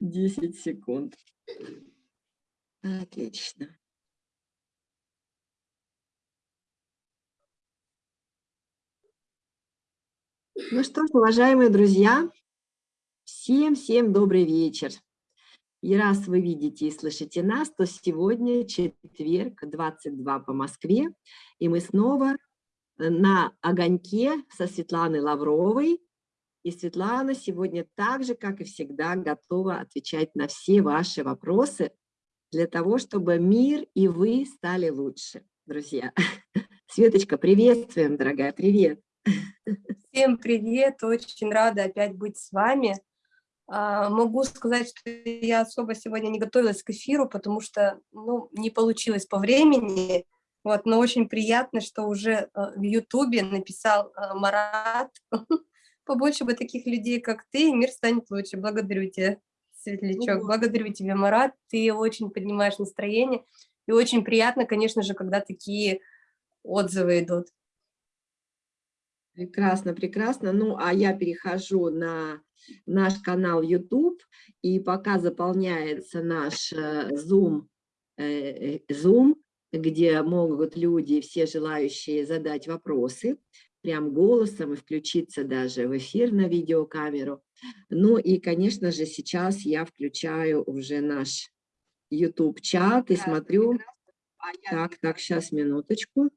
10 секунд. Отлично. Ну что ж, уважаемые друзья, всем-всем добрый вечер. И раз вы видите и слышите нас, то сегодня четверг, 22 по Москве, и мы снова на огоньке со Светланой Лавровой. И Светлана сегодня так же, как и всегда, готова отвечать на все ваши вопросы для того, чтобы мир и вы стали лучше, друзья. Светочка, приветствуем, дорогая, привет. Всем привет, очень рада опять быть с вами. А, могу сказать, что я особо сегодня не готовилась к эфиру, потому что ну, не получилось по времени, вот, но очень приятно, что уже э, в Ютубе написал э, Марат, побольше бы таких людей, как ты, и мир станет лучше. Благодарю тебя, Светлячок, благодарю тебя, Марат, ты очень поднимаешь настроение, и очень приятно, конечно же, когда такие отзывы идут. Прекрасно, прекрасно. Ну, а я перехожу на наш канал YouTube, и пока заполняется наш э, Zoom, э, Zoom, где могут люди, все желающие задать вопросы, прям голосом и включиться даже в эфир на видеокамеру. Ну и, конечно же, сейчас я включаю уже наш YouTube-чат и смотрю... Так, так, сейчас, минуточку.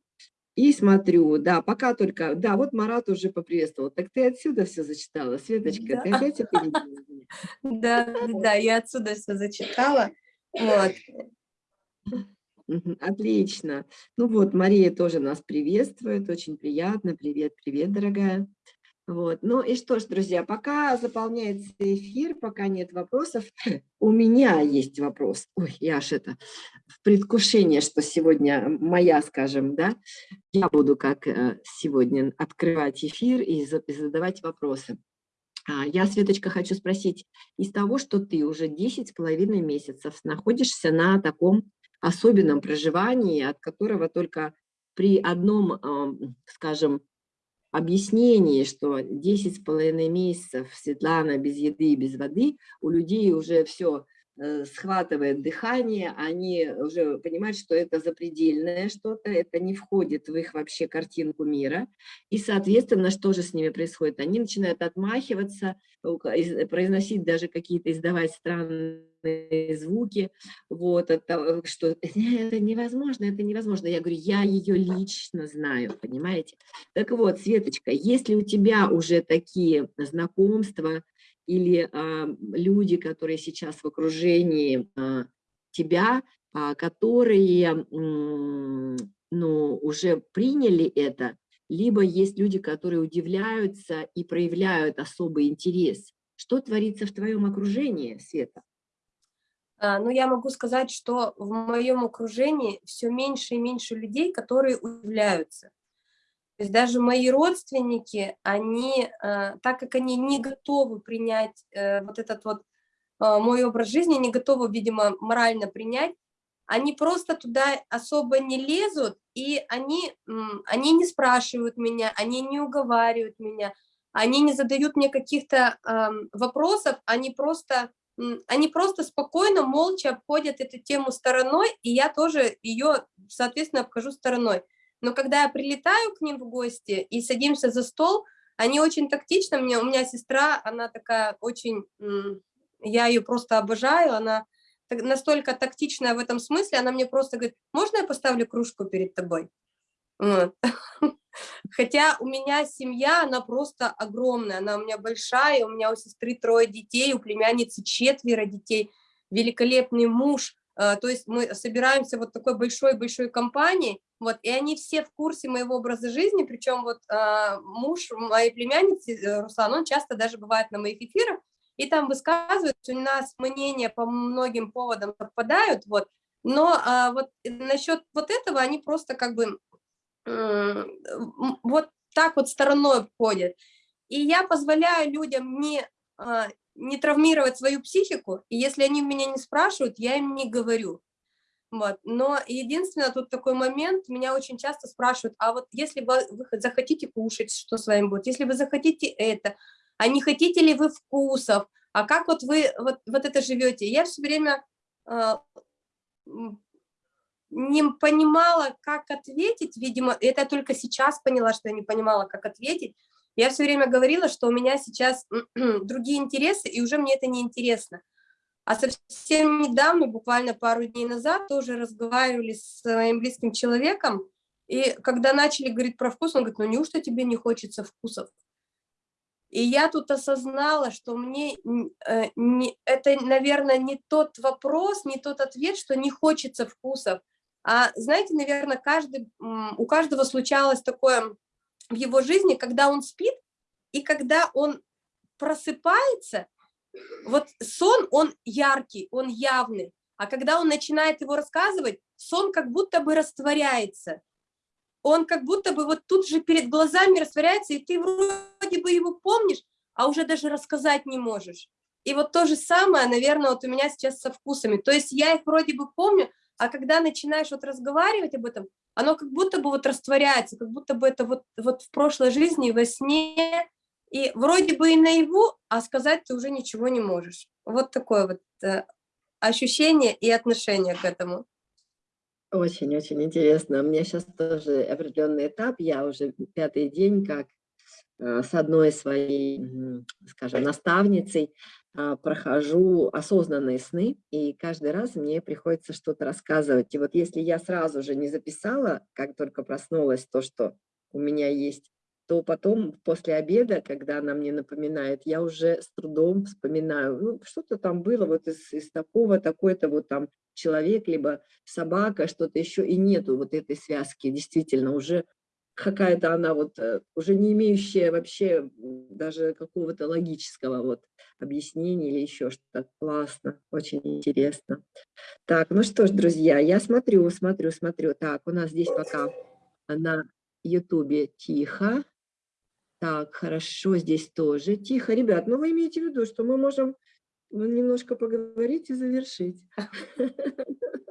И смотрю, да, пока только, да, вот Марат уже поприветствовал. Так ты отсюда все зачитала, Светочка, да. ты опять опередила Да, да, я отсюда все зачитала. Вот. Отлично. Ну вот, Мария тоже нас приветствует, очень приятно. Привет, привет, дорогая. Вот. Ну и что ж, друзья, пока заполняется эфир, пока нет вопросов, у меня есть вопрос. Ой, я аж это в предвкушении, что сегодня моя, скажем, да, я буду как э, сегодня открывать эфир и задавать вопросы. А, я, Светочка, хочу спросить, из того, что ты уже 10 с половиной месяцев находишься на таком особенном проживании, от которого только при одном, скажем, объяснении, что 10 с половиной месяцев Светлана без еды и без воды, у людей уже все Э, схватывает дыхание, они уже понимают, что это запредельное что-то, это не входит в их вообще картинку мира. И, соответственно, что же с ними происходит? Они начинают отмахиваться, произносить даже какие-то, издавать странные звуки, вот, от того, что это невозможно, это невозможно. Я говорю, я ее лично знаю, понимаете? Так вот, Светочка, если у тебя уже такие знакомства, или а, люди, которые сейчас в окружении а, тебя, а, которые ну, уже приняли это, либо есть люди, которые удивляются и проявляют особый интерес. Что творится в твоем окружении, Света? Ну, я могу сказать, что в моем окружении все меньше и меньше людей, которые удивляются. То есть даже мои родственники, они, э, так как они не готовы принять э, вот этот вот э, мой образ жизни, не готовы, видимо, морально принять, они просто туда особо не лезут, и они, они не спрашивают меня, они не уговаривают меня, они не задают мне каких-то вопросов, они просто, они просто спокойно, молча обходят эту тему стороной, и я тоже ее, соответственно, обхожу стороной. Но когда я прилетаю к ним в гости и садимся за стол, они очень тактично, мне, у меня сестра, она такая очень, я ее просто обожаю, она настолько тактичная в этом смысле, она мне просто говорит, можно я поставлю кружку перед тобой? Вот. Хотя у меня семья, она просто огромная, она у меня большая, у меня у сестры трое детей, у племянницы четверо детей, великолепный муж, а, то есть мы собираемся вот такой большой-большой компанией, вот, и они все в курсе моего образа жизни, причем вот э, муж моей племянницы, э, Руслан, он часто даже бывает на моих эфирах, и там высказывает, у нас мнения по многим поводам совпадают, вот, но э, вот насчет вот этого они просто как бы э, вот так вот стороной ходят. И я позволяю людям не, э, не травмировать свою психику, и если они меня не спрашивают, я им не говорю. Вот. Но единственное, тут такой момент, меня очень часто спрашивают, а вот если вы, захотите кушать, что с вами будет? Если вы захотите это, а не хотите ли вы вкусов, а как вот вы вот, вот это живете. Я все время э, не понимала, как ответить, видимо, это я только сейчас поняла, что я не понимала, как ответить. Я все время говорила, что у меня сейчас другие интересы, и уже мне это не интересно. А совсем недавно, буквально пару дней назад, тоже разговаривали с своим близким человеком, и когда начали говорить про вкус, он говорит, ну неужто тебе не хочется вкусов? И я тут осознала, что мне э, не, это, наверное, не тот вопрос, не тот ответ, что не хочется вкусов. А знаете, наверное, каждый, у каждого случалось такое в его жизни, когда он спит и когда он просыпается, вот сон, он яркий, он явный, а когда он начинает его рассказывать, сон как будто бы растворяется. Он как будто бы вот тут же перед глазами растворяется, и ты вроде бы его помнишь, а уже даже рассказать не можешь. И вот то же самое, наверное, вот у меня сейчас со вкусами. То есть я их вроде бы помню, а когда начинаешь вот разговаривать об этом, оно как будто бы вот растворяется, как будто бы это вот, вот в прошлой жизни, во сне, и вроде бы и наяву, а сказать ты уже ничего не можешь. Вот такое вот э, ощущение и отношение к этому. Очень-очень интересно. У меня сейчас тоже определенный этап, я уже пятый день как с одной своей, скажем, наставницей а, прохожу осознанные сны, и каждый раз мне приходится что-то рассказывать. И вот если я сразу же не записала, как только проснулась, то, что у меня есть, то потом после обеда, когда она мне напоминает, я уже с трудом вспоминаю, ну, что-то там было вот из, из такого, такой-то вот там человек, либо собака, что-то еще, и нету вот этой связки, действительно, уже какая-то она вот э, уже не имеющая вообще даже какого-то логического вот объяснения или еще что-то. Классно, очень интересно. Так, ну что ж, друзья, я смотрю, смотрю, смотрю. Так, у нас здесь пока на ютубе тихо. Так, хорошо, здесь тоже тихо. Ребят, ну вы имеете в виду, что мы можем ну, немножко поговорить и завершить.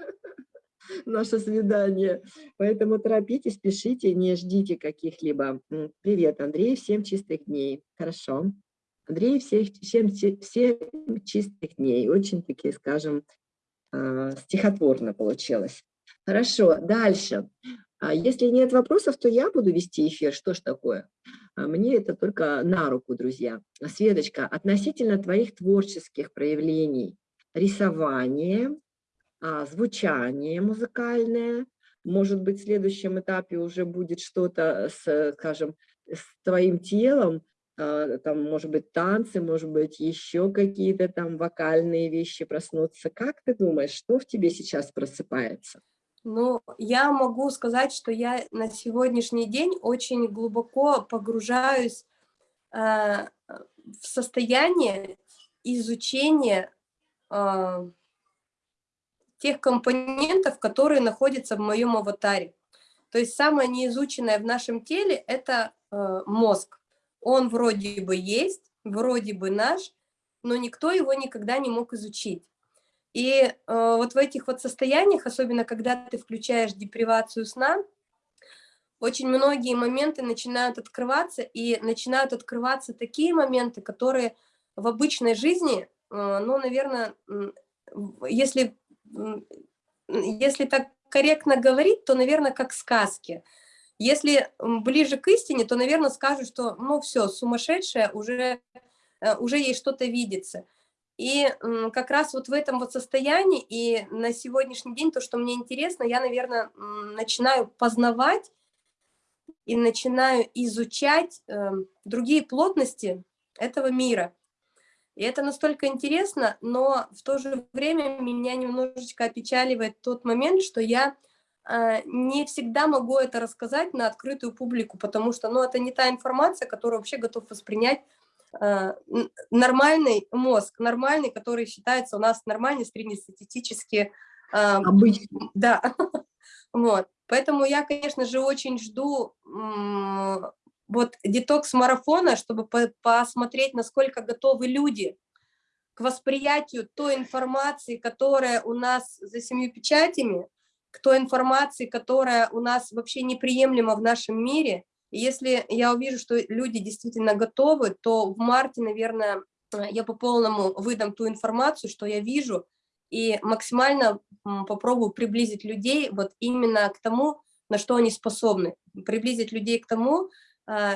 наше свидание. Поэтому торопитесь, пишите, не ждите каких-либо. Привет, Андрей, всем чистых дней. Хорошо. Андрей, всех, всем, всем чистых дней. Очень-таки, скажем, а, стихотворно получилось. Хорошо, дальше. А если нет вопросов, то я буду вести эфир. Что ж такое? А мне это только на руку, друзья. Светочка, относительно твоих творческих проявлений, рисование, звучание музыкальное, может быть, в следующем этапе уже будет что-то, с, скажем, с твоим телом, а, там, может быть, танцы, может быть, еще какие-то там вокальные вещи проснутся. Как ты думаешь, что в тебе сейчас просыпается? Ну, я могу сказать, что я на сегодняшний день очень глубоко погружаюсь э, в состояние изучения э, тех компонентов, которые находятся в моем аватаре. То есть самое неизученное в нашем теле – это э, мозг. Он вроде бы есть, вроде бы наш, но никто его никогда не мог изучить. И э, вот в этих вот состояниях, особенно когда ты включаешь депривацию сна, очень многие моменты начинают открываться, и начинают открываться такие моменты, которые в обычной жизни, э, ну, наверное, если если так корректно говорить, то, наверное, как сказки. Если ближе к истине, то, наверное, скажут, что, ну, все, сумасшедшая, уже, э, уже ей что-то видится. И как раз вот в этом вот состоянии, и на сегодняшний день то, что мне интересно, я, наверное, начинаю познавать и начинаю изучать э, другие плотности этого мира. И это настолько интересно, но в то же время меня немножечко опечаливает тот момент, что я э, не всегда могу это рассказать на открытую публику, потому что ну, это не та информация, которую вообще готов воспринять э, нормальный мозг, нормальный, который считается у нас нормальный, среднестатистически. Э, Обычный. Да. вот. Поэтому я, конечно же, очень жду вот детокс-марафона, чтобы по посмотреть, насколько готовы люди к восприятию той информации, которая у нас за семью печатями, к той информации, которая у нас вообще неприемлема в нашем мире, И если я увижу, что люди действительно готовы, то в марте, наверное, я по полному выдам ту информацию, что я вижу, и максимально попробую приблизить людей вот именно к тому, на что они способны. Приблизить людей к тому,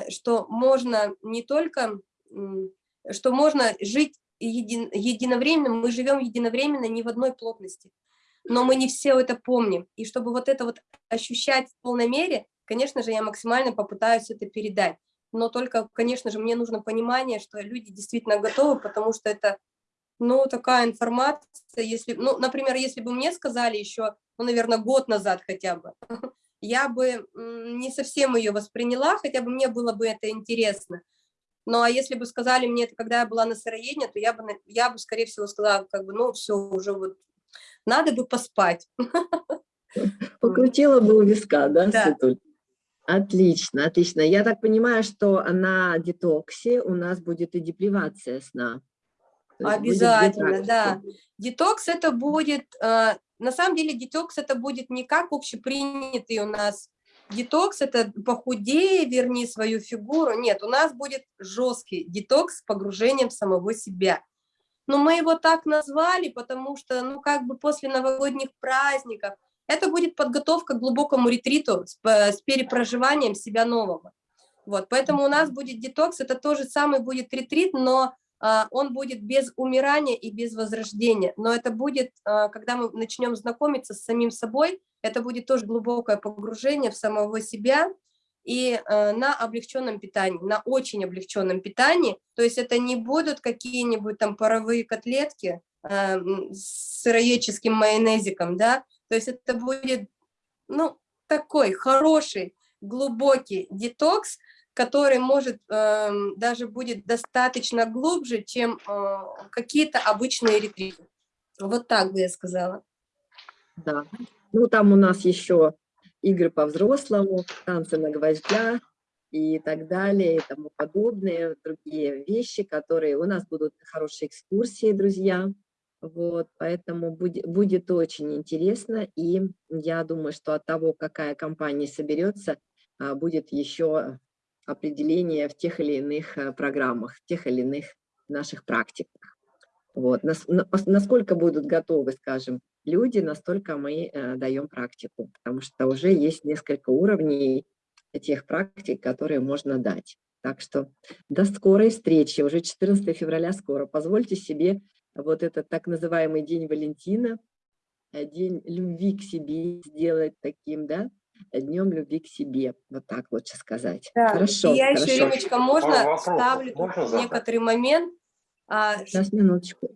что можно не только, что можно жить един, единовременно, мы живем единовременно не в одной плотности, но мы не все это помним. И чтобы вот это вот ощущать в полной мере, конечно же, я максимально попытаюсь это передать. Но только, конечно же, мне нужно понимание, что люди действительно готовы, потому что это, ну, такая информация, если, ну, например, если бы мне сказали еще, ну, наверное, год назад хотя бы, я бы не совсем ее восприняла, хотя бы мне было бы это интересно. Ну, а если бы сказали мне это, когда я была на сыроедении, то я бы, я бы, скорее всего, сказала, как бы, ну, все, уже вот, надо бы поспать. Покрутила бы у виска, да, да. Светуль? Отлично, отлично. Я так понимаю, что на детоксе у нас будет и депривация сна. Обязательно, да. Детокс это будет, э, на самом деле детокс это будет не как общепринятый у нас детокс, это похудее, верни свою фигуру. Нет, у нас будет жесткий детокс с погружением самого себя. Но мы его так назвали, потому что, ну, как бы после новогодних праздников, это будет подготовка к глубокому ретриту с, с перепроживанием себя нового. Вот, поэтому у нас будет детокс, это тоже самый будет ретрит, но он будет без умирания и без возрождения. Но это будет, а, когда мы начнем знакомиться с самим собой, это будет тоже глубокое погружение в самого себя и а, на облегченном питании, на очень облегченном питании. То есть это не будут какие-нибудь там паровые котлетки с сыроедческим майонезиком, да, то есть это будет, ну, такой хороший, глубокий детокс, который может э, даже будет достаточно глубже, чем э, какие-то обычные ретриты. Вот так бы я сказала. Да. Ну, там у нас еще игры по-взрослому, танцы на гвоздях и так далее, и тому подобные, другие вещи, которые у нас будут хорошие экскурсии, друзья. Вот, поэтому будет, будет очень интересно, и я думаю, что от того, какая компания соберется, а, будет еще определение в тех или иных э, программах, в тех или иных наших практиках. Вот. Насколько будут готовы, скажем, люди, настолько мы э, даем практику, потому что уже есть несколько уровней тех практик, которые можно дать. Так что до скорой встречи, уже 14 февраля скоро. Позвольте себе вот этот так называемый День Валентина, э, День любви к себе сделать таким, да, Днем любви к себе, вот так лучше сказать. Да. Хорошо. И я хорошо. еще, Римочка, можно Вопрос. ставлю можно некоторый момент? А, Сейчас, минуточку.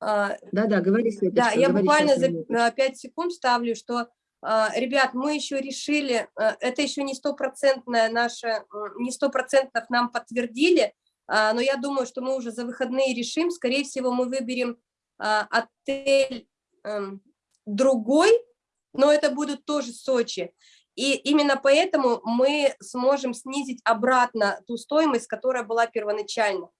Да-да, говори, Светочка. Да, я буквально за 5 секунд ставлю, что, а, ребят, мы еще решили, а, это еще не стопроцентное наше, не сто процентов нам подтвердили, а, но я думаю, что мы уже за выходные решим, скорее всего, мы выберем отель эм, другой, но это будут тоже Сочи. И именно поэтому мы сможем снизить обратно ту стоимость, которая была первоначально.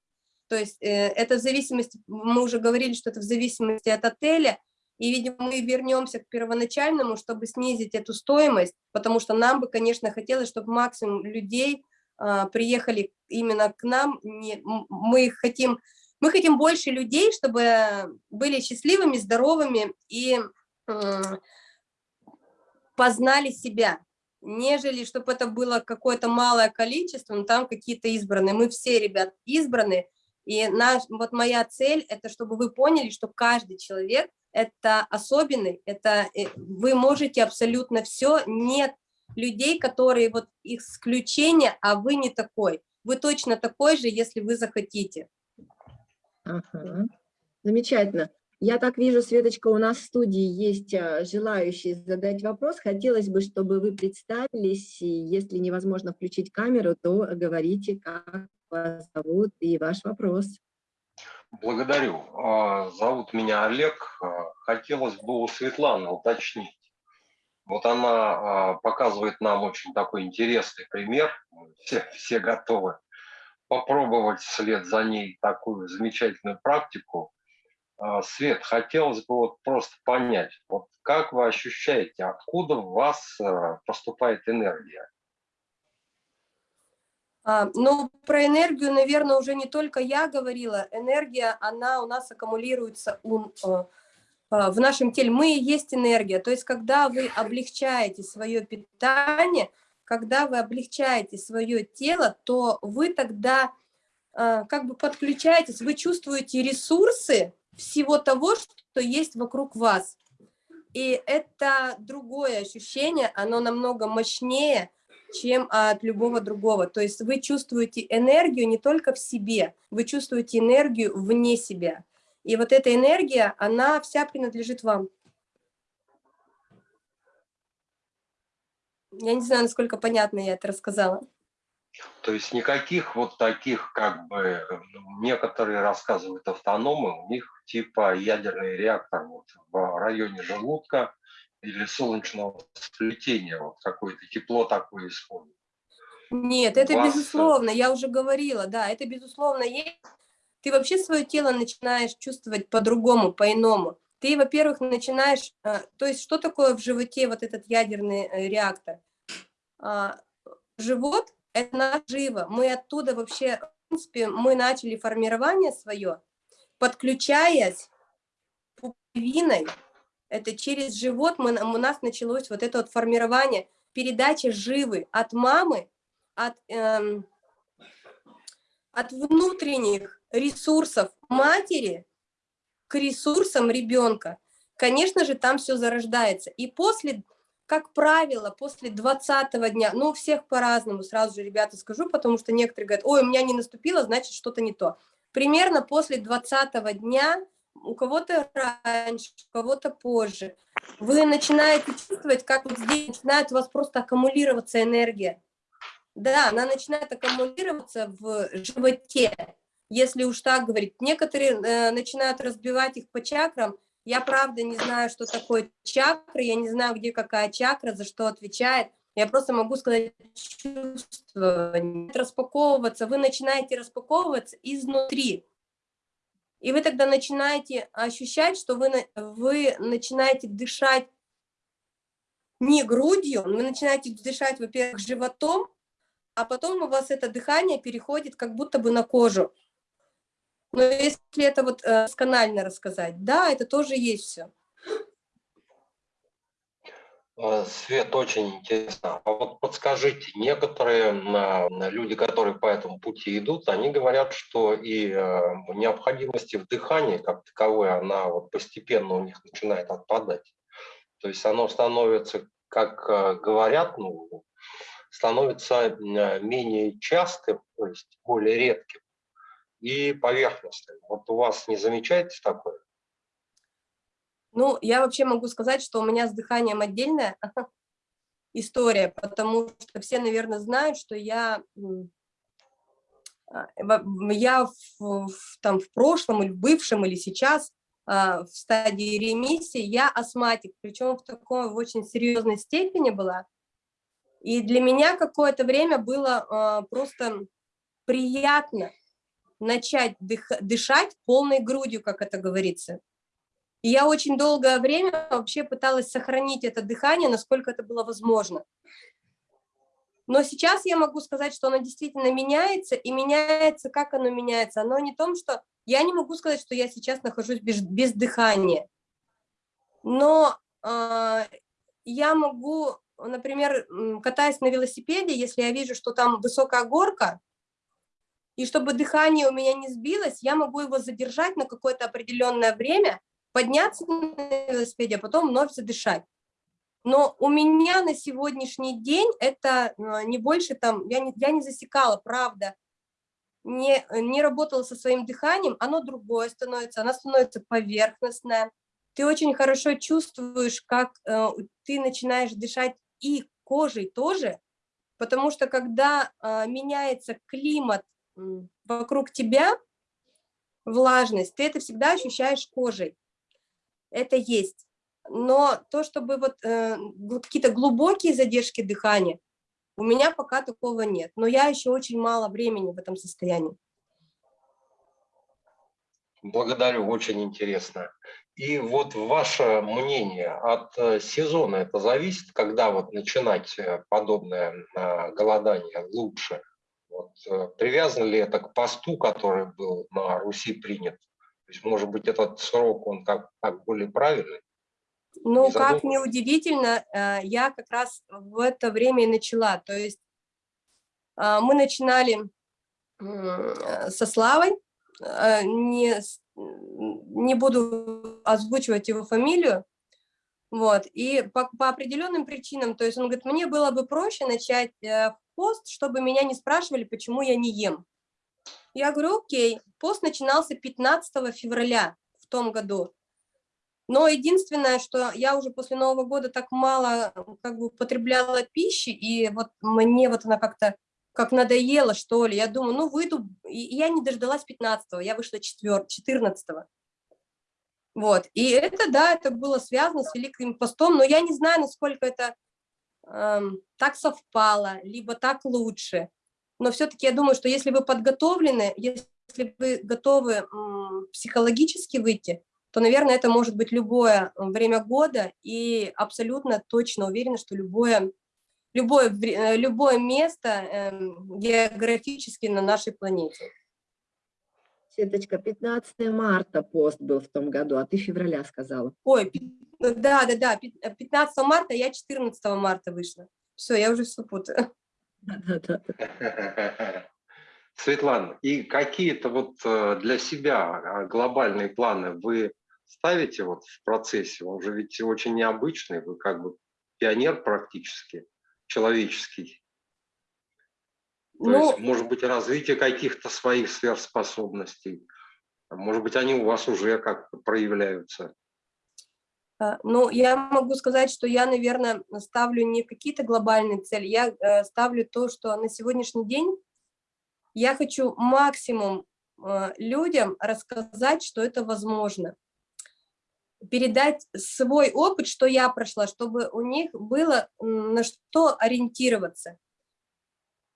То есть э, это в зависимости, мы уже говорили, что это в зависимости от отеля, и, видимо, мы вернемся к первоначальному, чтобы снизить эту стоимость, потому что нам бы, конечно, хотелось, чтобы максимум людей э, приехали именно к нам. Мы хотим, мы хотим больше людей, чтобы были счастливыми, здоровыми и э, познали себя, нежели чтобы это было какое-то малое количество, но там какие-то избранные. Мы все, ребят, избраны, и наш, вот моя цель – это чтобы вы поняли, что каждый человек – это особенный, это э, вы можете абсолютно все, нет людей, которые вот исключение, а вы не такой. Вы точно такой же, если вы захотите. Ага. Замечательно. Я так вижу, Светочка, у нас в студии есть а, желающие задать вопрос. Хотелось бы, чтобы вы представились, и если невозможно включить камеру, то говорите, как вас зовут и ваш вопрос. Благодарю. А, зовут меня Олег. А, хотелось бы у Светланы уточнить. Вот она показывает нам очень такой интересный пример. Все, все готовы попробовать вслед за ней такую замечательную практику Свет, хотелось бы вот просто понять, вот как вы ощущаете, откуда в вас э, поступает энергия? А, ну, про энергию, наверное, уже не только я говорила. Энергия, она у нас аккумулируется у, э, э, в нашем теле. Мы и есть энергия. То есть, когда вы облегчаете свое питание, когда вы облегчаете свое тело, то вы тогда как бы подключаетесь, вы чувствуете ресурсы всего того, что есть вокруг вас. И это другое ощущение, оно намного мощнее, чем от любого другого. То есть вы чувствуете энергию не только в себе, вы чувствуете энергию вне себя. И вот эта энергия, она вся принадлежит вам. Я не знаю, насколько понятно я это рассказала. То есть никаких вот таких, как бы, некоторые рассказывают автономы, у них типа ядерный реактор вот в районе желудка, или солнечного сплетения, вот какое-то тепло такое исходит? Нет, это вас... безусловно, я уже говорила, да, это безусловно есть. Ты вообще свое тело начинаешь чувствовать по-другому, по-иному. Ты, во-первых, начинаешь, э, то есть что такое в животе вот этот ядерный э, реактор? А, живот – это наживо, мы оттуда вообще, в принципе, мы начали формирование свое, подключаясь пуповиной это через живот мы, у нас началось вот это вот формирование, передача живы от мамы, от, эм, от внутренних ресурсов матери к ресурсам ребенка. Конечно же, там все зарождается. И после, как правило, после 20 дня, ну, у всех по-разному, сразу же, ребята, скажу, потому что некоторые говорят, ой, у меня не наступило, значит, что-то не то. Примерно после 20 дня у кого-то раньше, у кого-то позже. Вы начинаете чувствовать, как вот здесь начинает у вас просто аккумулироваться энергия. Да, она начинает аккумулироваться в животе, если уж так говорить. Некоторые э, начинают разбивать их по чакрам. Я правда не знаю, что такое чакра, я не знаю, где какая чакра, за что отвечает. Я просто могу сказать чувство, распаковываться. Вы начинаете распаковываться изнутри. И вы тогда начинаете ощущать, что вы, вы начинаете дышать не грудью, вы начинаете дышать, во-первых, животом, а потом у вас это дыхание переходит как будто бы на кожу. Но если это вот э, сканально рассказать, да, это тоже есть все. Э, Свет, очень интересно. А вот подскажите, некоторые люди, которые по этому пути идут, они говорят, что и э, необходимости в дыхании как таковой, она вот постепенно у них начинает отпадать. То есть оно становится, как э, говорят, ну, становится менее частым, то есть более редким и поверхностным. Вот у вас не замечаете такое? Ну, я вообще могу сказать, что у меня с дыханием отдельная история, потому что все, наверное, знают, что я, а, я в, в, там, в прошлом или в бывшем или сейчас а, в стадии ремиссии, я астматик, причем в такой в очень серьезной степени была. И для меня какое-то время было а, просто приятно начать дых, дышать полной грудью, как это говорится. И я очень долгое время вообще пыталась сохранить это дыхание, насколько это было возможно. Но сейчас я могу сказать, что оно действительно меняется, и меняется, как оно меняется. Оно не том, что я не могу сказать, что я сейчас нахожусь без, без дыхания. Но э, я могу, например, катаясь на велосипеде, если я вижу, что там высокая горка, и чтобы дыхание у меня не сбилось, я могу его задержать на какое-то определенное время, подняться на велосипеде, а потом вновь задышать. Но у меня на сегодняшний день это а, не больше там, я не, я не засекала, правда, не, не работала со своим дыханием, оно другое становится, оно становится поверхностное. Ты очень хорошо чувствуешь, как э, ты начинаешь дышать и кожей тоже, потому что когда э, меняется климат э, вокруг тебя, влажность, ты это всегда ощущаешь кожей это есть. Но то, чтобы вот э, какие-то глубокие задержки дыхания, у меня пока такого нет. Но я еще очень мало времени в этом состоянии. Благодарю, очень интересно. И вот ваше мнение от э, сезона это зависит, когда вот начинать э, подобное э, голодание лучше? Вот, э, привязано ли это к посту, который был на Руси принят? То есть, может быть, этот срок, он как, как более правильный? Ну, как неудивительно, э, я как раз в это время и начала. То есть э, мы начинали со Славой, не, не буду озвучивать его фамилию, вот, и по, по определенным причинам, то есть он говорит, мне было бы проще начать пост, чтобы меня не спрашивали, почему я не ем. Я говорю, окей, пост начинался 15 февраля в том году. Но единственное, что я уже после Нового года так мало как бы употребляла пищи, и вот мне вот она как-то как надоела, что ли. Я думаю, ну выйду, и я не дождалась 15 я вышла 4, 14 -го. Вот, и это, да, это было связано с Великим постом, но я не знаю, насколько это эм, так совпало, либо так лучше. Но все-таки я думаю, что если вы подготовлены, если вы готовы эм, психологически выйти, то, наверное, это может быть любое время года, и абсолютно точно уверена, что любое, любое, э, любое место э, географически на нашей планете. Светочка, 15 марта пост был в том году, а ты февраля сказала. Ой, да, да, да, 15 марта, я 14 марта вышла. Все, я уже все путаю. Светлана, и какие-то вот э, для себя а, глобальные планы вы ставите вот в процессе? Он же ведь очень необычный, вы как бы пионер практически, человеческий. То ну, есть, может быть, развитие каких-то своих сверхспособностей. Может быть, они у вас уже как-то проявляются. А, ну, я могу сказать, что я, наверное, ставлю не какие-то глобальные цели, я э, ставлю то, что на сегодняшний день я хочу максимум э, людям рассказать, что это возможно. Передать свой опыт, что я прошла, чтобы у них было на что ориентироваться.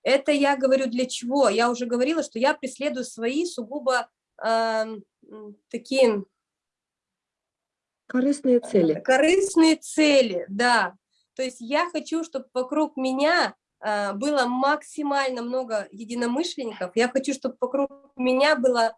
Это я говорю для чего? Я уже говорила, что я преследую свои сугубо э, такие... Корыстные цели. Корыстные цели, да. То есть я хочу, чтобы вокруг меня э, было максимально много единомышленников. Я хочу, чтобы вокруг меня было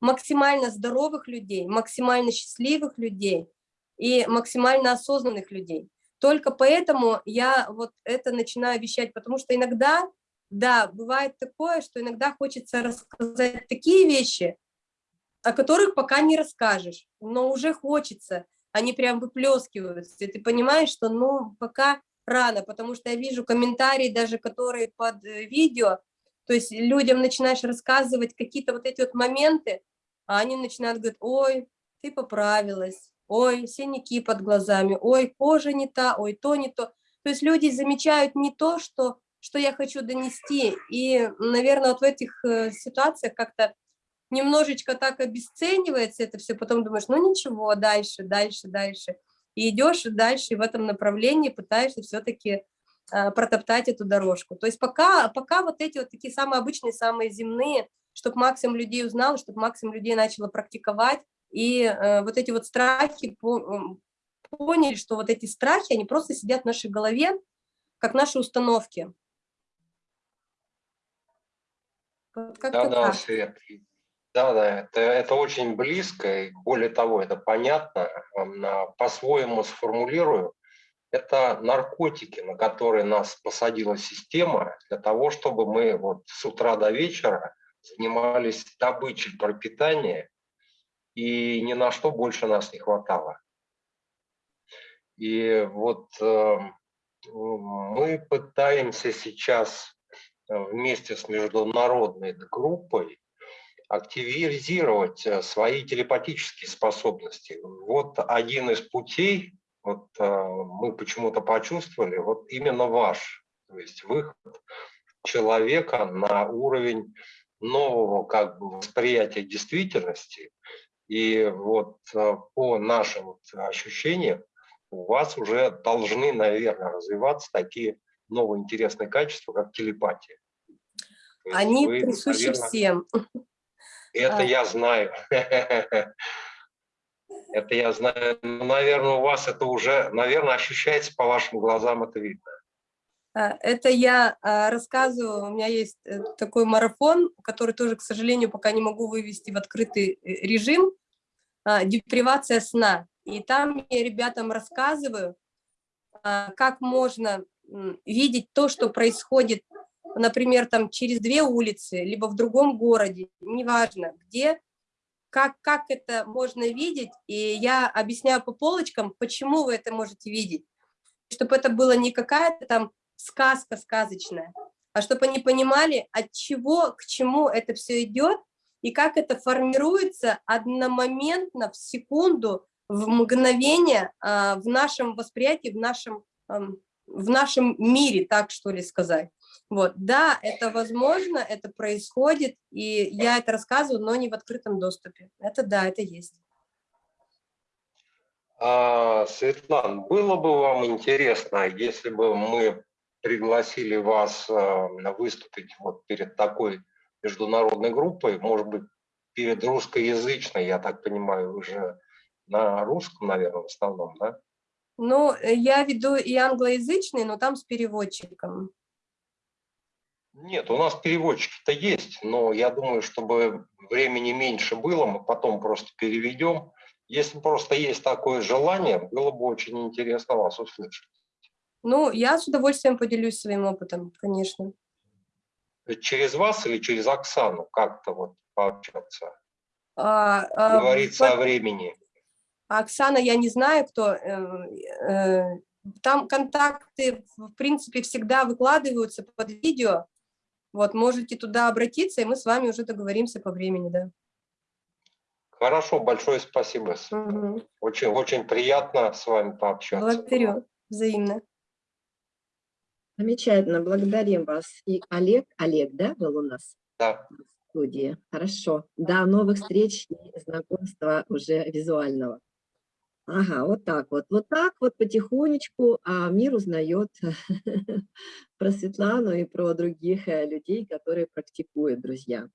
максимально здоровых людей, максимально счастливых людей и максимально осознанных людей. Только поэтому я вот это начинаю вещать, потому что иногда да, бывает такое, что иногда хочется рассказать такие вещи, о которых пока не расскажешь, но уже хочется, они прям выплескиваются, и ты понимаешь, что ну пока рано, потому что я вижу комментарии даже, которые под э, видео, то есть людям начинаешь рассказывать какие-то вот эти вот моменты, а они начинают говорить, ой, ты поправилась, ой, синяки под глазами, ой, кожа не та, ой, то не то. То есть люди замечают не то, что что я хочу донести. И, наверное, вот в этих э, ситуациях как-то немножечко так обесценивается это все, потом думаешь, ну ничего, дальше, дальше, дальше. И идешь дальше в этом направлении, пытаешься все-таки а, протоптать эту дорожку. То есть пока, пока вот эти вот такие самые обычные, самые земные, чтобы максимум людей узнал, чтобы максимум людей начало практиковать, и э, вот эти вот страхи по, поняли, что вот эти страхи, они просто сидят в нашей голове, как наши установки. Вот да, да, Свет. Да, да, это, это очень близко, и более того, это понятно, по-своему сформулирую. Это наркотики, на которые нас посадила система для того, чтобы мы вот с утра до вечера занимались добычей пропитания, и ни на что больше нас не хватало. И вот э, мы пытаемся сейчас Э, вместе с международной группой активизировать э, свои телепатические способности. Вот один из путей, вот э, мы почему-то почувствовали, вот именно ваш, то есть выход человека на уровень нового как бы восприятия действительности. И вот по нашим ощущениям у вас уже должны, наверное, развиваться такие новые интересные качества, как телепатия. Они вы, присущи наверное, всем. Это а. я знаю. Это я знаю. Ну, наверное, у вас это уже, наверное, ощущается по вашим глазам, это видно. А, это я а, рассказываю, у меня есть э, такой марафон, который тоже, к сожалению, пока не могу вывести в открытый э, режим, а, депривация сна. И там я ребятам рассказываю, как можно видеть то, что происходит, например, там через две улицы, либо в другом городе, неважно, где, как, как это можно видеть, и я объясняю по полочкам, почему вы это можете видеть, чтобы это было не какая-то там сказка сказочная, а чтобы они понимали, от чего к чему это все идет, и как это формируется одномоментно, в секунду, в мгновение а, в нашем восприятии, в нашем, в нашем мире, так что ли сказать. Вот, да, это возможно, это происходит, и я это рассказываю, но не в открытом доступе. Это да, это есть. А, Светлана, было бы вам интересно, если бы мы пригласили вас а, выступить вот перед такой международной группой, может быть, перед русскоязычной, я так понимаю, уже на русском, наверное, в основном, да? Ну, я веду и англоязычный, но там с переводчиком. Нет, у нас переводчики-то есть, но я думаю, чтобы времени меньше было, мы потом просто переведем. Если просто есть такое желание, было бы очень интересно вас услышать. Ну, я с удовольствием поделюсь своим опытом, конечно. Через вас или через Оксану как-то вот пообщаться? А, а, Говорится по... о времени. Оксана, я не знаю, кто. Э, э, там контакты, в принципе, всегда выкладываются под видео. Вот, можете туда обратиться, и мы с вами уже договоримся по времени, да. Хорошо, большое спасибо. Угу. Очень, очень приятно с вами пообщаться. Благодарю, взаимно. Замечательно, благодарим вас. И Олег, Олег, да, был у нас? Да. В студии. Хорошо. До новых встреч и знакомства уже визуального. Ага, вот так вот. Вот так вот потихонечку а мир узнает про Светлану и про других э, людей, которые практикуют, друзья.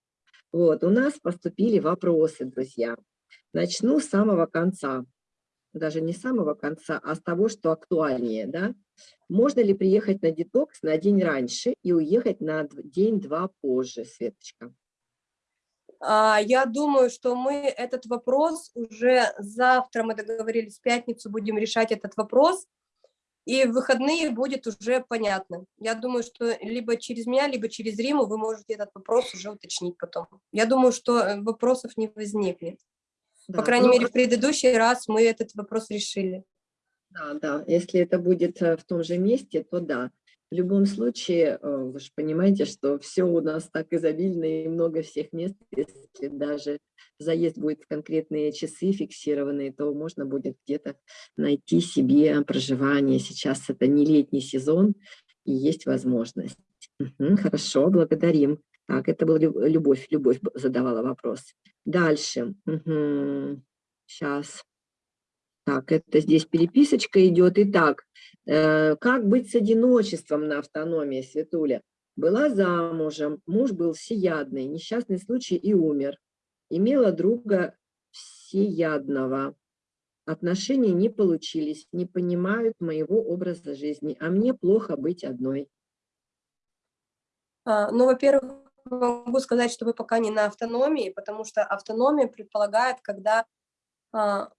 Вот, у нас поступили вопросы, друзья. Начну с самого конца. Даже не с самого конца, а с того, что актуальнее, да? Можно ли приехать на детокс на день раньше и уехать на день-два позже, Светочка? А, я думаю, что мы этот вопрос уже завтра, мы договорились, в пятницу будем решать этот вопрос, и в выходные будет уже понятно. Я думаю, что либо через меня, либо через Риму вы можете этот вопрос уже уточнить потом. Я думаю, что э, вопросов не возникнет. Да, По крайней ну, мере, в предыдущий раз мы этот вопрос решили. Да, да, если это будет э, в том же месте, то да. В любом случае, э, вы же понимаете, что все у нас так изобильно и много всех мест, если даже заезд будет в конкретные часы фиксированные, то можно будет где-то найти себе проживание. Сейчас это не летний сезон, и есть возможность. Угу, хорошо, благодарим. Так, это была Любовь, Любовь задавала вопрос. Дальше. Угу. Сейчас. Так, это здесь переписочка идет. Итак, э, как быть с одиночеством на автономии, Светуля? Была замужем, муж был всеядный, несчастный случай и умер. Имела друга всеядного. Отношения не получились, не понимают моего образа жизни, а мне плохо быть одной. А, ну, во-первых, могу сказать, что вы пока не на автономии, потому что автономия предполагает, когда а,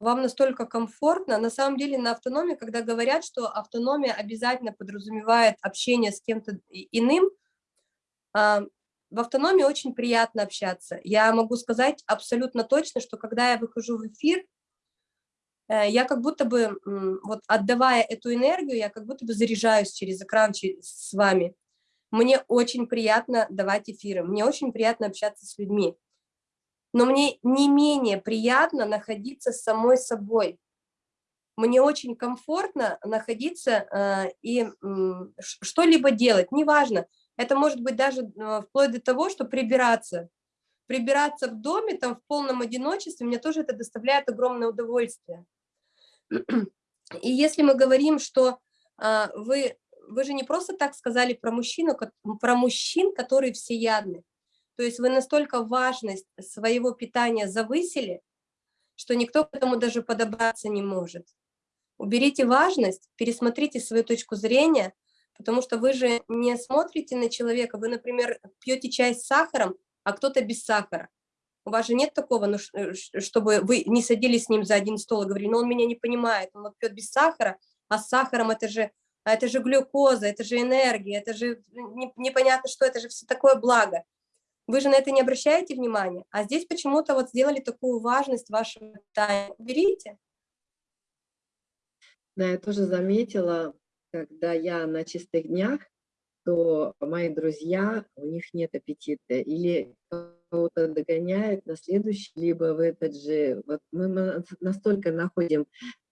вам настолько комфортно. На самом деле на автономии, когда говорят, что автономия обязательно подразумевает общение с кем-то иным, а, в автономии очень приятно общаться. Я могу сказать абсолютно точно, что когда я выхожу в эфир, э, я как будто бы, вот отдавая эту энергию, я как будто бы заряжаюсь через экран с вами. Мне очень приятно давать эфиры, мне очень приятно общаться с людьми но мне не менее приятно находиться с самой собой. Мне очень комфортно находиться э, и что-либо делать, неважно. Это может быть даже э, вплоть до того, что прибираться. Прибираться в доме, там в полном одиночестве, мне тоже это доставляет огромное удовольствие. И если мы говорим, что э, вы, вы же не просто так сказали про мужчину, про мужчин, которые всеядны. То есть вы настолько важность своего питания завысили, что никто к этому даже подобраться не может. Уберите важность, пересмотрите свою точку зрения, Потому что вы же не смотрите на человека, вы, например, пьете чай с сахаром, а кто-то без сахара. У вас же нет такого, ну, чтобы вы не садились с ним за один стол и говорили, ну он меня не понимает, он вот пьет без сахара, а с сахаром это же, это же глюкоза, это же энергия, это же не, непонятно что, это же все такое благо. Вы же на это не обращаете внимания, а здесь почему-то вот сделали такую важность вашего питания. Берите. Да, я тоже заметила, когда я на чистых днях, то мои друзья, у них нет аппетита, или кого-то догоняет на следующий, либо в этот же, вот мы настолько находим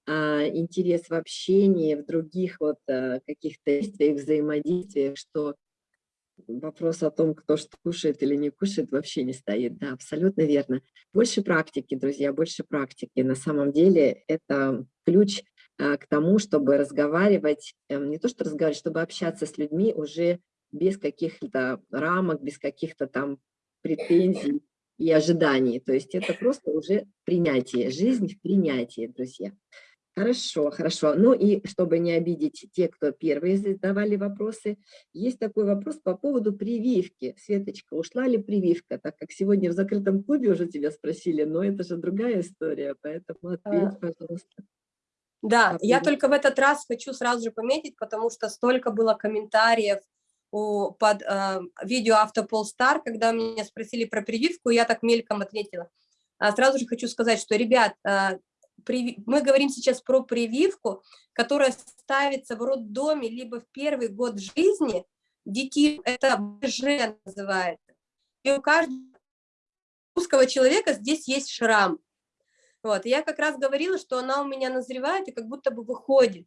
а, интерес в общении, в других вот а, каких-то действиях, взаимодействиях, что вопрос о том, кто что кушает или не кушает, вообще не стоит. Да, абсолютно верно. Больше практики, друзья, больше практики. На самом деле это ключ а, к тому, чтобы разговаривать, эм, не то что разговаривать, чтобы общаться с людьми уже без каких-то рамок, без каких-то там претензий и ожиданий. То есть это просто уже принятие, жизнь в принятии, друзья. Хорошо, хорошо. Ну и чтобы не обидеть те, кто первые задавали вопросы, есть такой вопрос по поводу прививки. Светочка, ушла ли прививка? Так как сегодня в закрытом клубе уже тебя спросили, но это же другая история, поэтому ответь, пожалуйста. Да, я только в этот раз хочу сразу же пометить, потому что столько было комментариев у, под э, видео Автополстар, когда меня спросили про прививку, я так мельком ответила. А сразу же хочу сказать, что, ребят, э, мы говорим сейчас про прививку, которая ставится в роддоме либо в первый год жизни детей, это БЖ называется. И у каждого русского человека здесь есть шрам. Вот, я как раз говорила, что она у меня назревает и как будто бы выходит.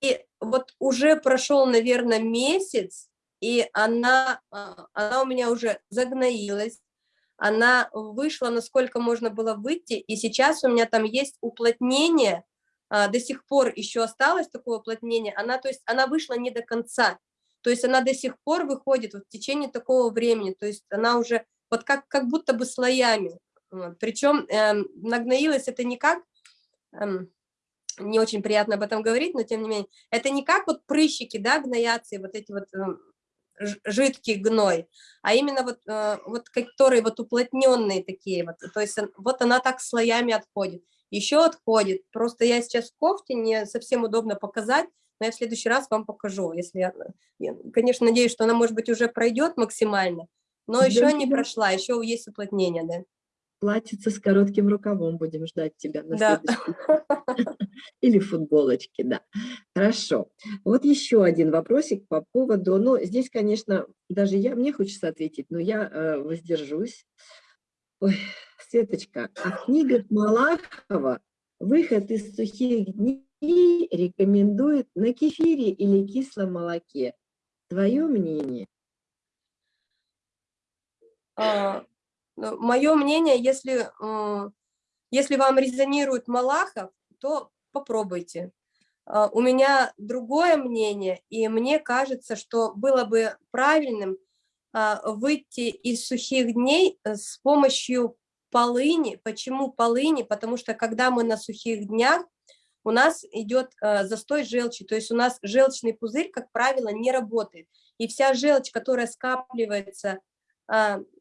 И вот уже прошел, наверное, месяц, и она, а, она у меня уже загноилась, она вышла, насколько можно было выйти, и сейчас у меня там есть уплотнение, а, до сих пор еще осталось такое уплотнение, она, то есть она вышла не до конца, то есть она до сих пор выходит вот в течение такого времени, то есть она уже вот как, как будто бы слоями, причем эм, нагноилась это не как, эм, не очень приятно об этом говорить, но тем не менее, это не как вот прыщики, да, гноятся, вот эти вот эм, жидкий гной, а именно вот, э, вот которые вот уплотненные такие вот, то есть вот она так слоями отходит. Еще отходит, просто я сейчас в кофте, не совсем удобно показать, но я в следующий раз вам покажу, если я, я конечно, надеюсь, что она, может быть, уже пройдет максимально, но еще не прошла, еще есть уплотнение, да платьице с коротким рукавом будем ждать тебя на да. Или футболочки, да. Хорошо. Вот еще один вопросик по поводу, ну, здесь, конечно, даже я, мне хочется ответить, но я э, воздержусь. Ой, Светочка, а в книгах Малахова выход из сухих дней рекомендует на кефире или кислом молоке. Твое мнение? А, Мое мнение, если, э, если вам резонирует Малахов, то попробуйте. Э, у меня другое мнение, и мне кажется, что было бы правильным выйти из сухих дней с помощью полыни. Почему полыни? Потому что когда мы на сухих днях, у нас идет застой желчи, то есть у нас желчный пузырь, как правило, не работает. И вся желчь, которая скапливается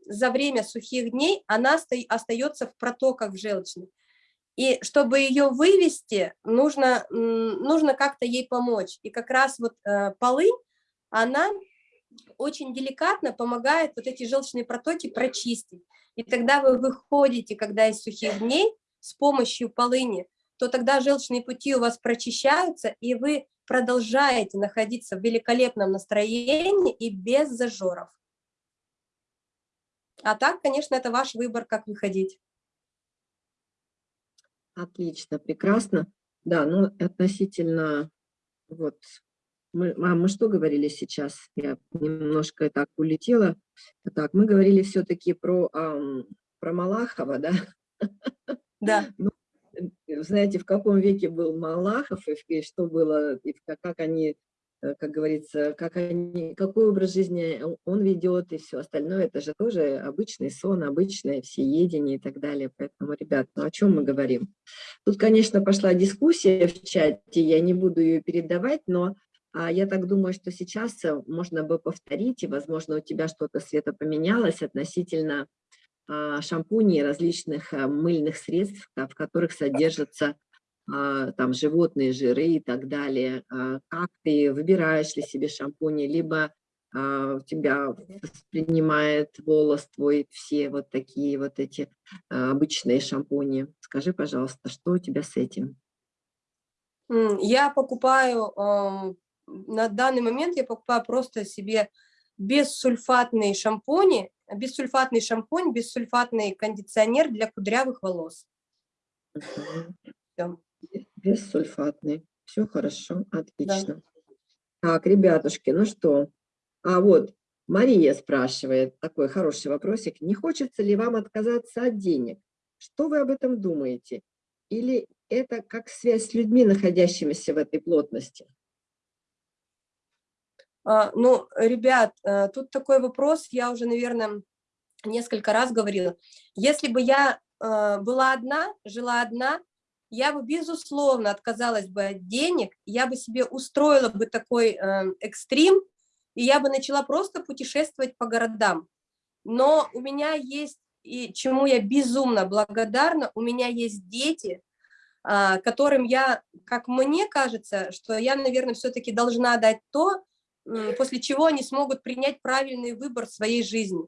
за время сухих дней она остается в протоках желчных. И чтобы ее вывести, нужно, нужно как-то ей помочь. И как раз вот э, полынь, она очень деликатно помогает вот эти желчные протоки прочистить. И тогда вы выходите, когда из сухих дней, с помощью полыни, то тогда желчные пути у вас прочищаются, и вы продолжаете находиться в великолепном настроении и без зажоров. А так, конечно, это ваш выбор, как выходить. Отлично, прекрасно. Да, ну относительно, вот, мы, а мы что говорили сейчас? Я немножко так улетела. Так, мы говорили все-таки про, ам, про Малахова, да? Да. Ну, знаете, в каком веке был Малахов, и что было, и как они как говорится, как они, какой образ жизни он ведет и все остальное, это же тоже обычный сон, обычное всеедение и так далее. Поэтому, ребят, ну о чем мы говорим? Тут, конечно, пошла дискуссия в чате, я не буду ее передавать, но А я так думаю, что сейчас э, можно бы повторить, и, возможно, у тебя что-то, Света, поменялось относительно а, шампуней различных а, мыльных средств, в которых содержатся там животные жиры и так далее. Как ты выбираешь ли себе шампуни, либо у тебя воспринимает волос твой все вот такие вот эти обычные шампуни. Скажи, пожалуйста, что у тебя с этим? Я покупаю, на данный момент я покупаю просто себе бессульфатные шампуни, бессульфатный шампунь, бессульфатный кондиционер для кудрявых волос. Все. Бессульфатный. Все хорошо, отлично. Да. Так, ребятушки, ну что? А вот Мария спрашивает, такой хороший вопросик. Не хочется ли вам отказаться от денег? Что вы об этом думаете? Или это как связь с людьми, находящимися в этой плотности? А, ну, ребят, э, тут такой вопрос, я уже, наверное, несколько раз говорила. Если бы я э, была одна, жила одна, я бы, безусловно, отказалась бы от денег, я бы себе устроила бы такой э, экстрим, и я бы начала просто путешествовать по городам. Но у меня есть, и чему я безумно благодарна, у меня есть дети, а, которым я, как мне кажется, что я, наверное, все-таки должна дать то, после чего они смогут принять правильный выбор своей жизни.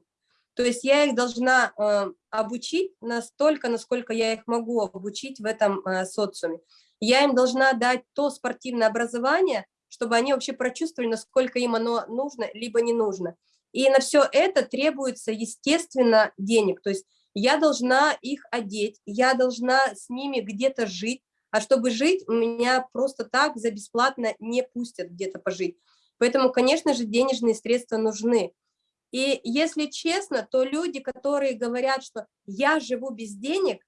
То есть я их должна э, обучить настолько, насколько я их могу обучить в этом э, социуме. Я им должна дать то спортивное образование, чтобы они вообще прочувствовали, насколько им оно нужно, либо не нужно. И на все это требуется, естественно, денег. То есть я должна их одеть, я должна с ними где-то жить, а чтобы жить, меня просто так за бесплатно не пустят где-то пожить. Поэтому, конечно же, денежные средства нужны. И если честно, то люди, которые говорят, что я живу без денег,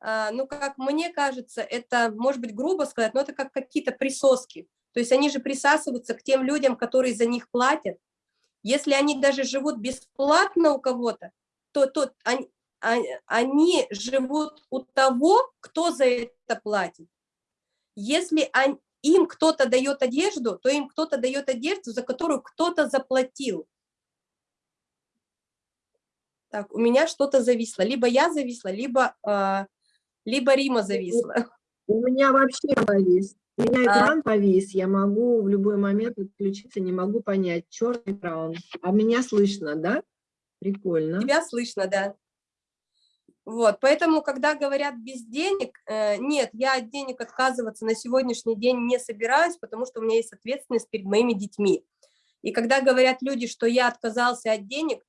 а, ну, как мне кажется, это, может быть, грубо сказать, но это как какие-то присоски. То есть они же присасываются к тем людям, которые за них платят. Если они даже живут бесплатно у кого-то, то, то они, они живут у того, кто за это платит. Если они, им кто-то дает одежду, то им кто-то дает одежду, за которую кто-то заплатил. Так, у меня что-то зависло. Либо я зависла, либо, э, либо Рима зависла. У меня вообще повис. У меня а? экран а? повис. Я могу в любой момент отключиться, не могу понять. Черный экран. А меня слышно, да? Прикольно. Тебя слышно, да. Вот, поэтому, когда говорят без денег, э, нет, я от денег отказываться на сегодняшний день не собираюсь, потому что у меня есть ответственность перед моими детьми. И когда говорят люди, что я отказался от денег,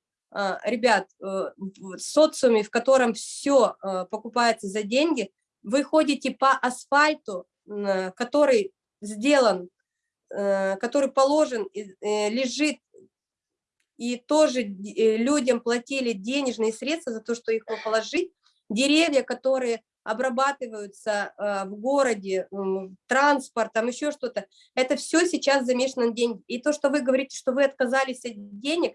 ребят, э, в социуме, в котором все покупается за деньги, вы ходите по асфальту, который сделан, который положен, лежит и тоже э, людям платили денежные средства за то, что их положить. Деревья, которые обрабатываются э, в городе, транспорт, там еще что-то, это все сейчас замешано на деньги. И то, что вы говорите, что вы отказались от денег,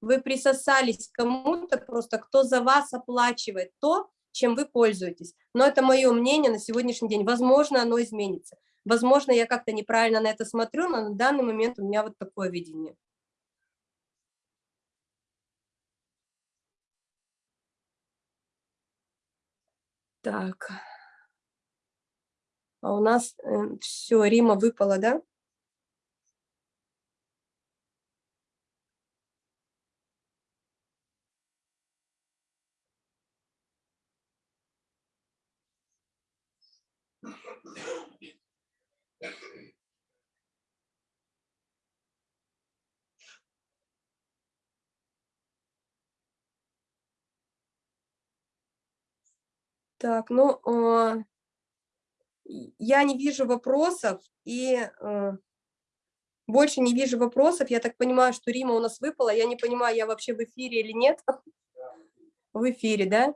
вы присосались к кому-то просто, кто за вас оплачивает то, чем вы пользуетесь. Но это мое мнение на сегодняшний день. Возможно, оно изменится. Возможно, я как-то неправильно на это смотрю, но на данный момент у меня вот такое видение. Так. А у нас э, все, Рима выпала, да? Так, ну, э, я не вижу вопросов, и э, больше не вижу вопросов. Я так понимаю, что Рима у нас выпала. Я не понимаю, я вообще в эфире или нет. В эфире, да?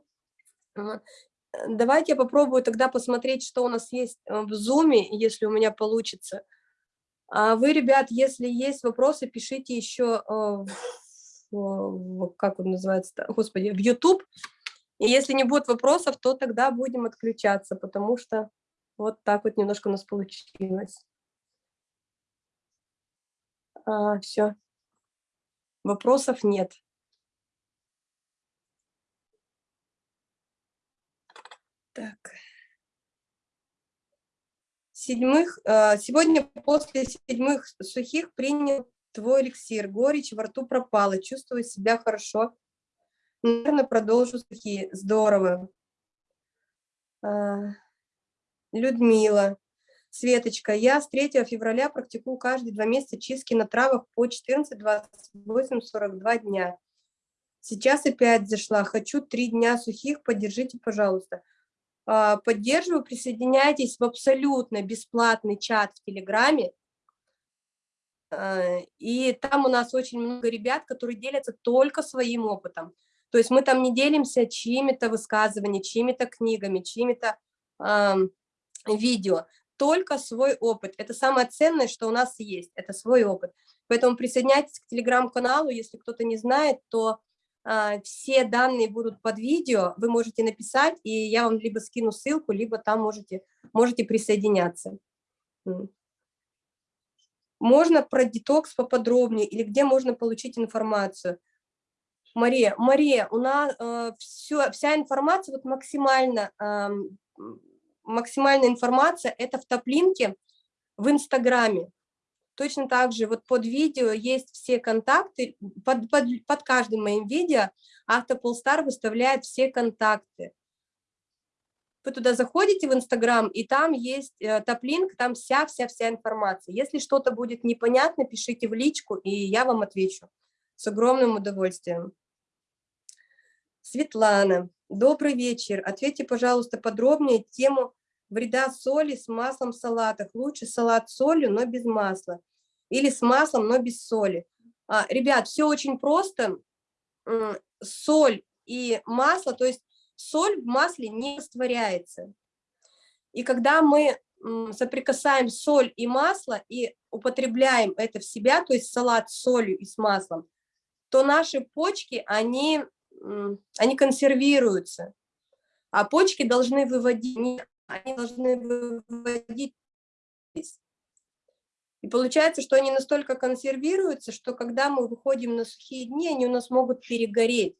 Давайте я попробую тогда посмотреть, что у нас есть э, в Зуме, если у меня получится. А вы, ребят, если есть вопросы, пишите еще, э, как он называется, господи, в YouTube. И если не будет вопросов, то тогда будем отключаться, потому что вот так вот немножко у нас получилось. А, все. Вопросов нет. Так. Седьмых, а, сегодня после седьмых сухих принял твой эликсир. Горечь во рту пропала, чувствую себя хорошо. Наверное, продолжу сухие. Здорово. А, Людмила. Светочка, я с 3 февраля практикую каждые два месяца чистки на травах по 14, 28, 42 дня. Сейчас опять зашла. Хочу три дня сухих, поддержите, пожалуйста. А, поддерживаю, присоединяйтесь в абсолютно бесплатный чат в Телеграме. А, и там у нас очень много ребят, которые делятся только своим опытом. То есть мы там не делимся чьими-то высказываниями, чьими-то книгами, чьими-то э, видео только свой опыт. Это самое ценное, что у нас есть, это свой опыт. Поэтому присоединяйтесь к телеграм-каналу, если кто-то не знает, то все данные будут под видео, вы можете написать, и я вам либо скину ссылку, либо там можете, можете присоединяться. Можно про детокс поподробнее, или где можно получить информацию. Мария, Мария, у нас э, все, вся информация вот максимально э, максимальная информация – это в топлинке в Инстаграме. Точно так же вот под видео есть все контакты, под, под, под каждым моим видео Автополстар выставляет все контакты. Вы туда заходите в Инстаграм, и там есть э, топлинк, там вся-вся-вся информация. Если что-то будет непонятно, пишите в личку, и я вам отвечу с огромным удовольствием. Светлана, добрый вечер. Ответьте, пожалуйста, подробнее тему вреда соли с маслом в салатах. Лучше салат с солью, но без масла. Или с маслом, но без соли. А, ребят, все очень просто. Соль и масло, то есть соль в масле не растворяется. И когда мы соприкасаем соль и масло и употребляем это в себя, то есть салат с солью и с маслом, то наши почки, они, они консервируются. А почки должны выводить они должны выводить. И получается, что они настолько консервируются, что когда мы выходим на сухие дни, они у нас могут перегореть.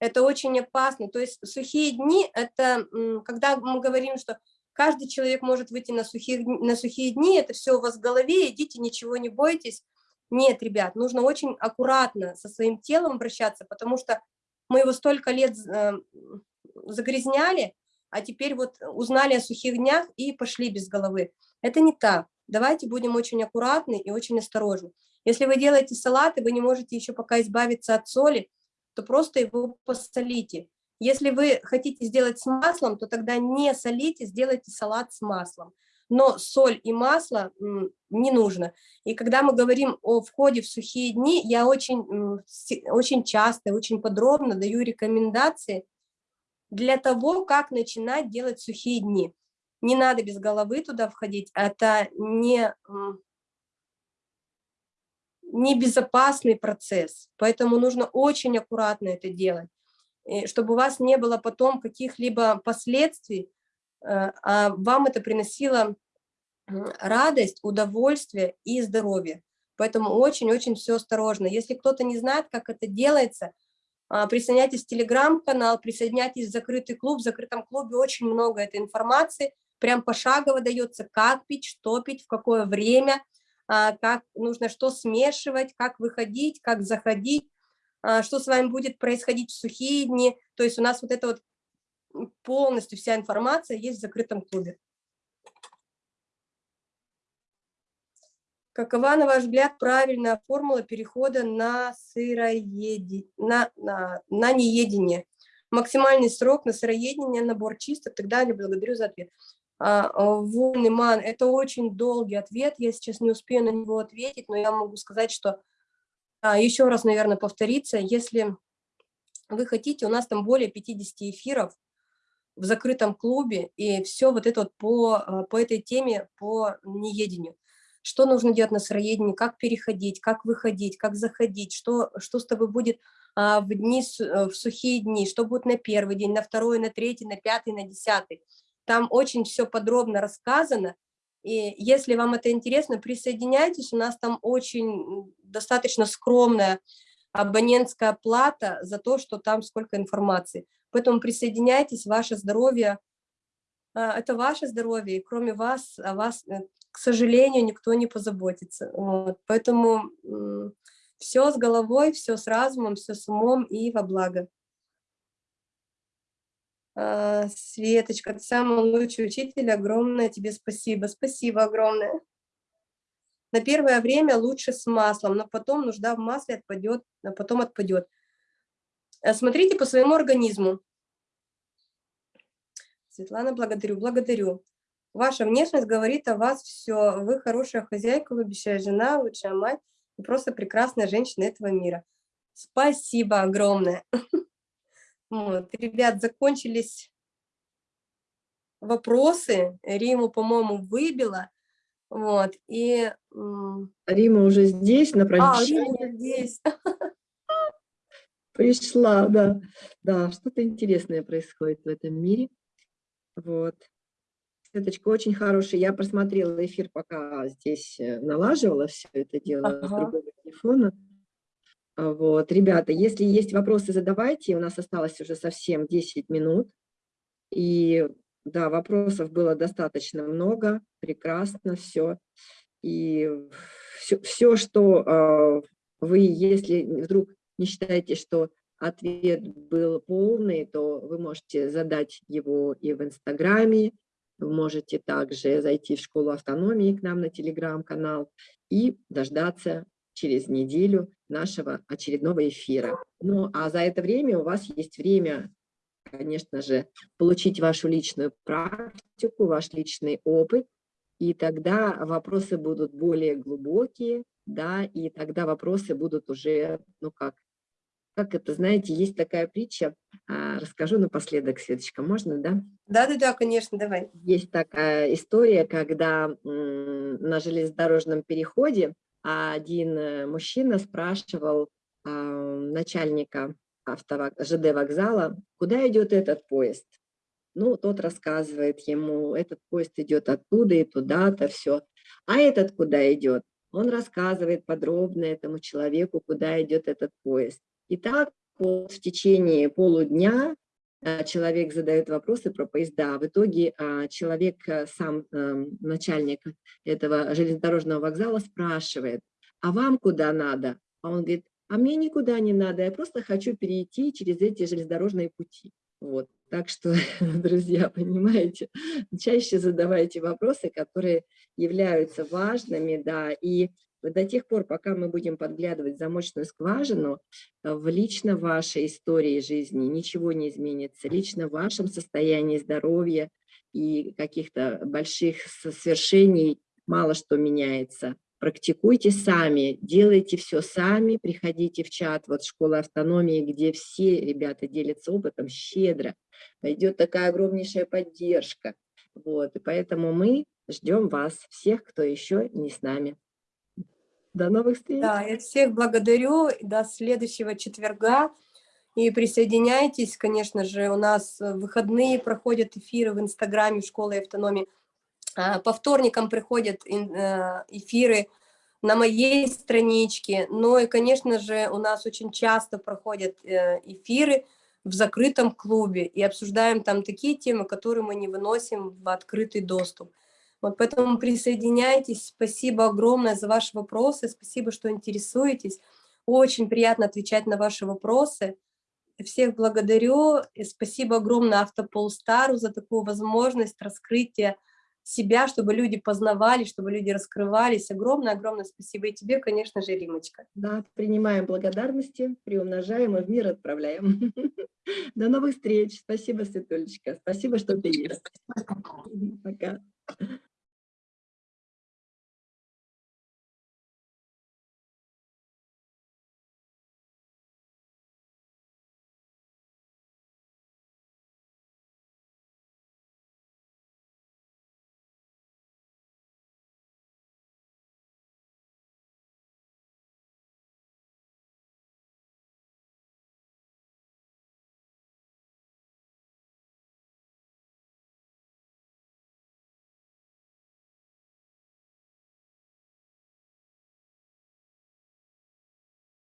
Это очень опасно. То есть сухие дни – это когда мы говорим, что каждый человек может выйти на, сухих, на сухие дни, это все у вас в голове, идите, ничего не бойтесь. Нет, ребят, нужно очень аккуратно со своим телом обращаться, потому что мы его столько лет э, загрязняли, а теперь вот узнали о сухих днях и пошли без головы. Это не так. Давайте будем очень аккуратны и очень осторожны. Если вы делаете салат, и вы не можете еще пока избавиться от соли, то просто его посолите. Если вы хотите сделать с маслом, то тогда не солите, сделайте салат с маслом. Но соль и масло не нужно. И когда мы говорим о входе в сухие дни, я очень, очень часто, очень подробно даю рекомендации для того, как начинать делать сухие дни. Не надо без головы туда входить, это не, не безопасный процесс, поэтому нужно очень аккуратно это делать, чтобы у вас не было потом каких-либо последствий, э, а вам это приносило радость, удовольствие и здоровье. Поэтому очень-очень все осторожно. Если кто-то не знает, как это делается, а, присоединяйтесь в телеграм-канал, присоединяйтесь в закрытый клуб. В закрытом клубе очень много этой информации, прям пошагово дается, как пить, что пить, в какое время, а, как нужно что смешивать, как выходить, как заходить, а, что с вами будет происходить в сухие дни. То есть у нас вот это вот полностью вся информация есть в закрытом клубе. Какова, на ваш взгляд, правильная формула перехода на сыроедение, на, на, на неедение? Максимальный срок на сыроедение, набор чисток и так далее. Благодарю за ответ. А, а Вольный ман, это очень долгий ответ, я сейчас не успею на него ответить, но я могу сказать, что а, еще раз, наверное, повториться, если вы хотите, у нас там более 50 эфиров в закрытом клубе, и все вот это вот по, по этой теме, по неедению. Что нужно делать на сыроедении, как переходить, как выходить, как заходить, что, что с тобой будет в, дни, э, в сухие дни, что будет на первый день, на второй, на третий, на пятый, на десятый. Там очень все подробно рассказано, И если вам это интересно, присоединяйтесь, у нас там очень достаточно скромная абонентская плата за то, что там сколько информации. Поэтому присоединяйтесь, ваше здоровье, а, это ваше здоровье, и кроме вас, о вас, э, к сожалению, никто не позаботится. Вот. Поэтому все с головой, все с разумом, все с умом и во благо. А, Светочка, ты самый лучший учитель, огромное тебе спасибо. Спасибо огромное. На первое время лучше с маслом, но потом нужда в масле отпадет, а потом отпадет. Э, смотрите по своему организму. Светлана, благодарю, благодарю. Ваша внешность говорит о вас все. Вы хорошая хозяйка, любящая жена, лучшая мать и просто прекрасная женщина этого мира. Спасибо огромное. Вот, ребят, закончились вопросы. Риму, по-моему, выбила. Вот, и... Рима уже здесь, на прощание. А, Рима здесь. Пришла, да. Да, что-то интересное происходит в этом мире. Вот. Светочка очень хорошая. Я просмотрела эфир, пока здесь э, налаживала все это дело ага. с другого телефона. А, вот, ребята, если есть вопросы, задавайте. У нас осталось уже совсем 10 минут. И да, вопросов было достаточно много, прекрасно все. И все, все что э, вы, если вдруг не считаете, что ответ был полный, то вы можете задать его и в Инстаграме, вы можете также зайти в школу автономии к нам на телеграм-канал и дождаться через неделю нашего очередного эфира. Ну, а за это время у вас есть время, конечно же, получить вашу личную практику, ваш личный опыт, и тогда вопросы будут более глубокие, да, и тогда вопросы будут уже, ну как, как это, знаете, есть такая притча, а, расскажу напоследок, Светочка, можно, да? Да-да-да, конечно, давай. Есть такая история, когда на железнодорожном переходе один э, мужчина спрашивал а, начальника. ЖД вокзала, куда идет этот поезд. Ну, тот рассказывает ему, этот поезд идет оттуда и туда-то, все. А этот куда идет? Он рассказывает подробно этому человеку, куда идет этот поезд. И так вот в течение полудня а, человек задает вопросы про поезда. В итоге а, человек, э, сам эм, начальник этого железнодорожного вокзала спрашивает, а вам куда надо? А он говорит, а мне никуда не надо, я просто хочу перейти через эти железнодорожные пути. Вот. Так что, друзья, понимаете, чаще задавайте вопросы, которые являются важными, да, и до тех пор, пока мы будем подглядывать замочную скважину, э, в лично вашей истории жизни ничего не изменится, лично в вашем состоянии здоровья и каких-то больших свершений мало что меняется. Практикуйте сами, делайте все сами, приходите в чат, вот школа автономии, где все ребята делятся опытом щедро, пойдет такая огромнейшая поддержка. Вот, и поэтому мы ждем вас, всех, кто еще не с нами. До новых встреч. Да, я всех благодарю. До следующего четверга. И присоединяйтесь, конечно же, у нас выходные проходят эфиры в Инстаграме школы автономии. А, по вторникам приходят э, эфиры на моей страничке. Ну и, конечно же, у нас очень часто проходят э, эфиры в закрытом клубе. И обсуждаем там такие темы, которые мы не выносим в открытый доступ. Вот поэтому присоединяйтесь. Спасибо огромное за ваши вопросы. Спасибо, что интересуетесь. Очень приятно отвечать на ваши вопросы. Всех благодарю. И спасибо огромное Автополстару за такую возможность раскрытия себя, чтобы люди познавали, чтобы люди раскрывались. Огромное-огромное спасибо. И тебе, конечно же, Римочка. Да, принимаем благодарности, приумножаем и в мир отправляем. До новых встреч. Спасибо, Светулечка. Спасибо, что ты есть. Пока.